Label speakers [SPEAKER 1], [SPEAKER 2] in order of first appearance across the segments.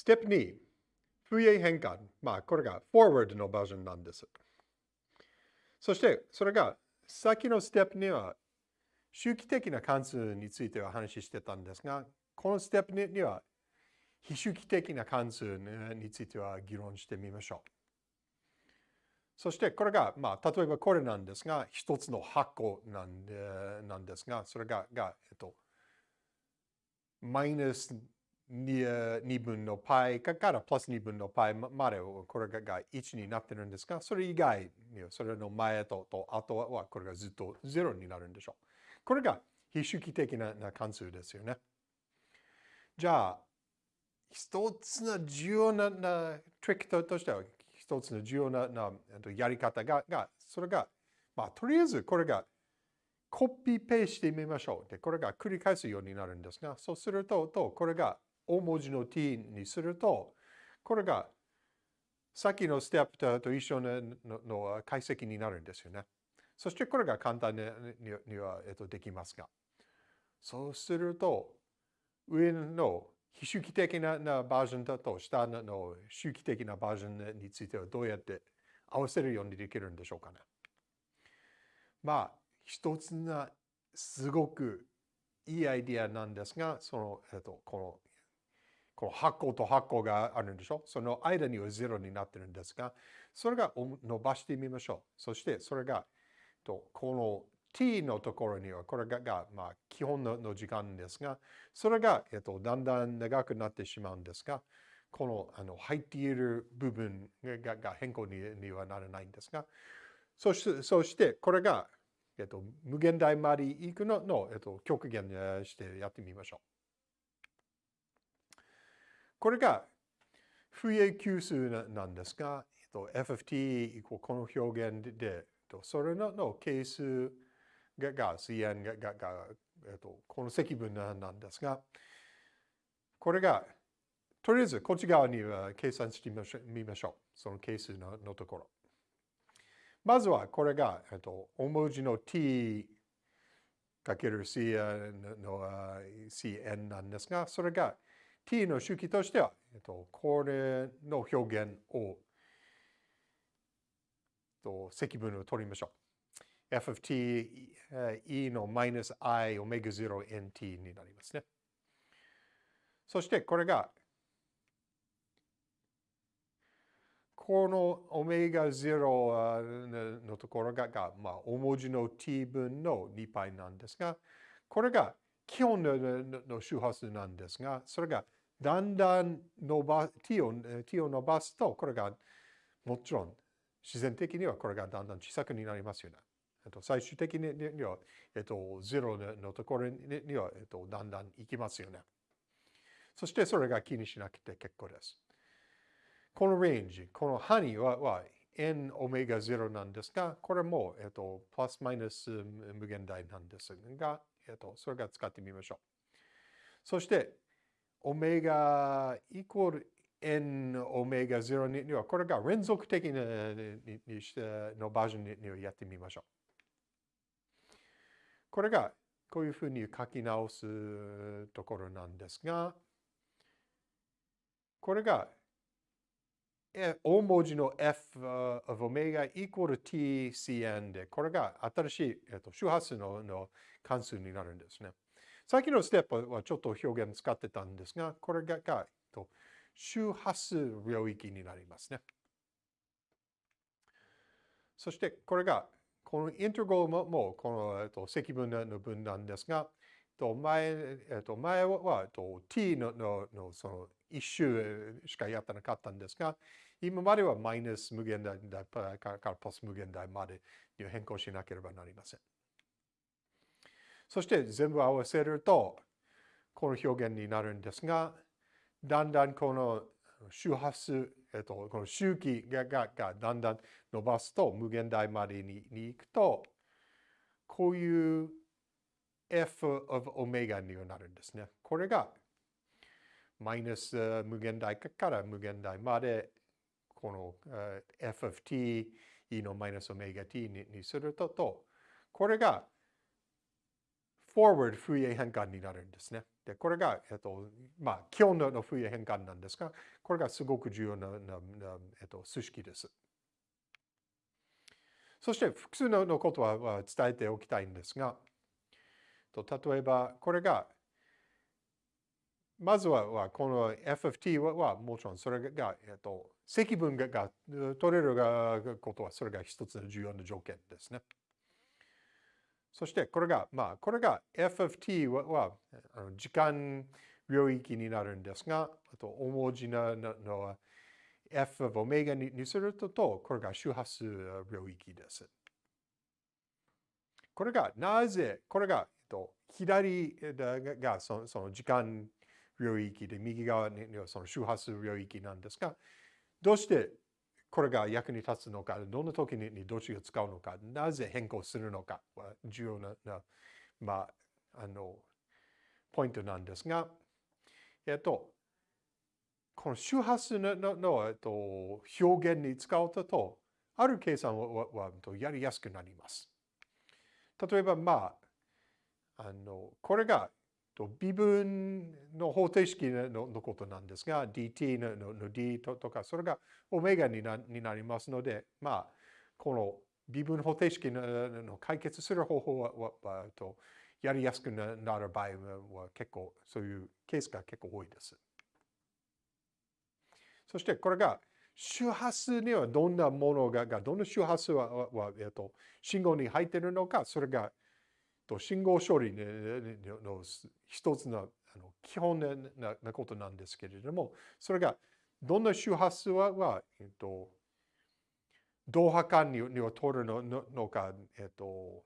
[SPEAKER 1] ステップ2、不意変換。まあ、これが forward のバージョンなんです。そして、それが先のステップには周期的な関数については話してたんですが、このステップには非周期的な関数については議論してみましょう。そしてこれが、まあ、例えばこれなんですが、一つの箱なんでなんですが、それが、がえっと、マイナス 2, 分の π からプラス2分の π までこれが1になってるんですが、それ以外にそれの前とと後はこれがずっと0になるんでしょう。これが非周期的な関数ですよね。じゃあ、一つの重要ななトリックとしては、一つの重要ななやり方が、がそれが、まあ、とりあえずこれがコピーペーしてみましょう。で、これが繰り返すようになるんですが、そうすると、とこれが大文字の t にすると、これがさっきのステップと一緒のの解析になるんですよね。そしてこれが簡単にには、えっと、できますが。そうすると、上の非周期的なバージョンだと下の周期的なバージョンについてはどうやって合わせるようにできるんでしょうかね。まあ、一つなすごくいいアイディアなんですが、その、えっと、この、この箱と箱があるんでしょ？その間には0になってるんですが、それが伸ばしてみましょう。そしてそれが、とこの t のところには、これが、まあ、基本のの時間ですが、それが、えっと、だんだん長くなってしまうんですが、このあの入っている部分がが変更ににはならないんですが、そしてそしてこれが、えっと、無限大まで行くのの、えっと、極限してやってみましょう。これが、不永級数なんですが、えっと、FFT この表現で、それのの係数がが、CN ががが、えっと、この積分なんですが、これが、とりあえずこっち側には計算してみましょう。その係数ののところ。まずはこれが、えっと、大文字の t かける cn の cn なんですが、それが t の周期としては、えっと、これの表現を、と積分を取りましょう。f of t e のマイナス i オメガ0 nt になりますね。そしてこれがこのオメガ0のところがが、まあ、大文字の t 分の2 π なんですが、これが基本の周波数なんですが、それがだんだん伸ば t を t を伸ばすと、これがもちろん自然的にはこれがだんだん小さくなりますよね。えっと最終的には、えっと、ゼロのところには、えっと、だんだん行きますよね。そしてそれが気にしなくて結構です。このレンジ、この範囲はは n オメガ0なんですが、これも、えっと、プラスマイナス無限大なんですが、えっと、それが使ってみましょう。そして、オメガイコール n オメガ0には、これが連続的なにしてのバージョンにやってみましょう。これがこういうふうに書き直すところなんですが、これが大文字の f of オメガイコール tcn で、これが新しい、えっと、周波数のの関数になるんですね。さっきのステップはちょっと表現使ってたんですが、これがが、えっと、周波数領域になりますね。そしてこれがこのイントグルももこの、えっと、積分の分なんですが、と前えっと、前は、えっと、t のののその一周しかやってなかったんですが、今まではマイナス無限大からプラス無限大までに変更しなければなりません。そして全部合わせると、この表現になるんですが、だんだんこの周波数えっと、この周期がががだんだん伸ばすと無限大までにに行くと、こういう f of オメガになるんですね。これがマイナス無限大から無限大までこの f of t e のマイナスオメガ t にするとと、これが forward 風鋭変換になるんですね。で、これが、えっと、まあ、基本の風鋭変換なんですが、これがすごく重要な、なえっと、数式です。そして複数のことは伝えておきたいんですが、と例えばこれが、まずはこの FFT はもちろんそれが、えっと、積分が取れることはそれが一つの重要な条件ですね。そしてこれが、まあ、これが FFT はは時間領域になるんですが、あと大文字ののは f of オメガにすると、これが周波数領域です。これがなぜ、これが、えっと、左がその時間領域で、右側にはその周波数領域なんですが、どうしてこれが役に立つのか、どんな時にどっちが使うのか、なぜ変更するのかは重要な、まあ、あの、ポイントなんですが、えっと、この周波数のの、えっと、表現に使うと、ある計算ははやりやすくなります。例えば、まあ、あのこれが微分の方程式のことなんですが、dt のの d とか、それがオメガになになりますので、まあ、この微分方程式の解決する方法ははとやりやすくなる場合は結構そういうケースが結構多いです。そしてこれが周波数にはどんなものが、どんな周波数は、はえっと、信号に入っているのか、それがと信号処理の一つの基本なことなんですけれども、それがどんな周波数は、えっと、同波間には通るののか、えっと、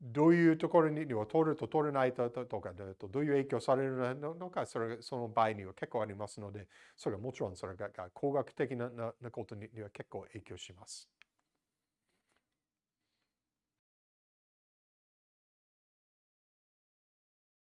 [SPEAKER 1] どういうところには通ると通れないととか、どういう影響されるのか、それその場合には結構ありますので、それはもちろんそれが工学的なことには結構影響します。